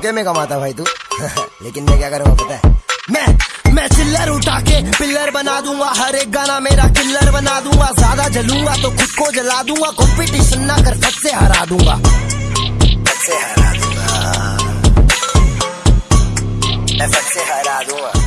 मौके में कमाता भाई तू। लेकिन मैं क्या करूँगा पता है? मैं मैं चिल्लर उठा के पिल्लर बना दूँगा। हर एक गाना मेरा किल्लर बना दूँगा। ज़्यादा जलूँगा तो खुद को जला दूँगा। कॉम्पिटिशन ना कर सबसे हरा दूँगा। सच हरा दूँगा। मैं सबसे हरा दूँगा।